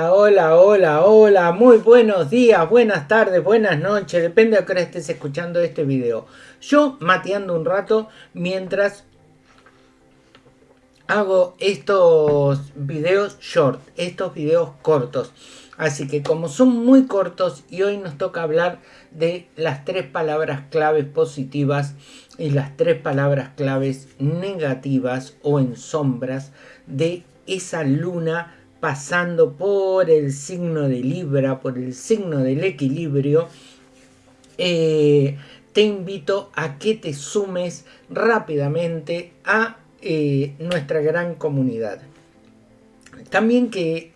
Hola, muy buenos días, buenas tardes, buenas noches, depende de qué hora estés escuchando este video. Yo mateando un rato mientras hago estos videos short, estos videos cortos. Así que como son muy cortos y hoy nos toca hablar de las tres palabras claves positivas y las tres palabras claves negativas o en sombras de esa luna pasando por el signo de Libra, por el signo del equilibrio, eh, te invito a que te sumes rápidamente a eh, nuestra gran comunidad. También que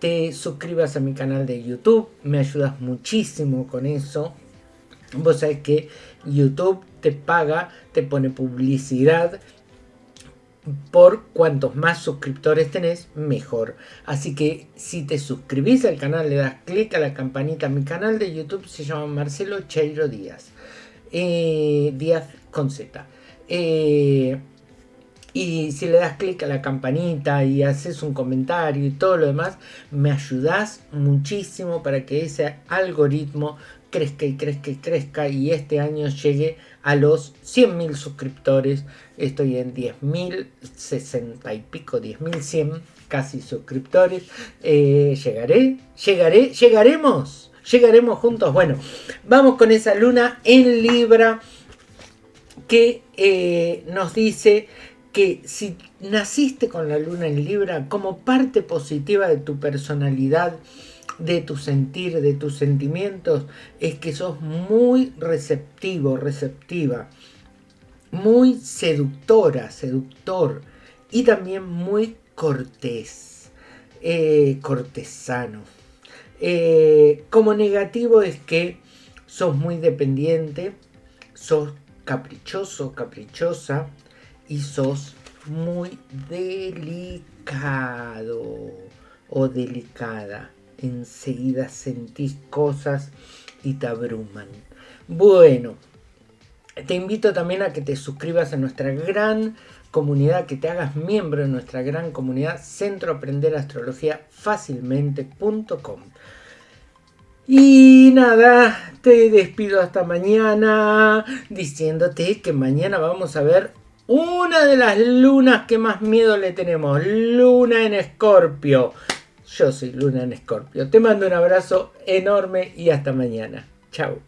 te suscribas a mi canal de YouTube, me ayudas muchísimo con eso. Vos sabés que YouTube te paga, te pone publicidad por cuantos más suscriptores tenés, mejor. Así que si te suscribís al canal, le das clic a la campanita. Mi canal de YouTube se llama Marcelo Cheiro Díaz. Eh, Díaz con Z. Eh, y si le das clic a la campanita y haces un comentario y todo lo demás, me ayudas muchísimo para que ese algoritmo crezca y crezca y crezca y este año llegue a los 100.000 suscriptores. Estoy en 10.060 y pico, 10.100 casi suscriptores. Eh, llegaré, llegaré, llegaremos, llegaremos juntos. Bueno, vamos con esa luna en Libra que eh, nos dice que si naciste con la luna en Libra como parte positiva de tu personalidad, de tu sentir, de tus sentimientos, es que sos muy receptivo, receptiva, muy seductora, seductor y también muy cortés, eh, cortesano. Eh, como negativo es que sos muy dependiente, sos caprichoso, caprichosa y sos muy delicado o delicada enseguida sentís cosas y te abruman. Bueno, te invito también a que te suscribas a nuestra gran comunidad, que te hagas miembro de nuestra gran comunidad Centro Aprender Astrología Fácilmente.com. Y nada, te despido hasta mañana diciéndote que mañana vamos a ver una de las lunas que más miedo le tenemos, luna en escorpio. Yo soy Luna en Escorpio. Te mando un abrazo enorme y hasta mañana. Chao.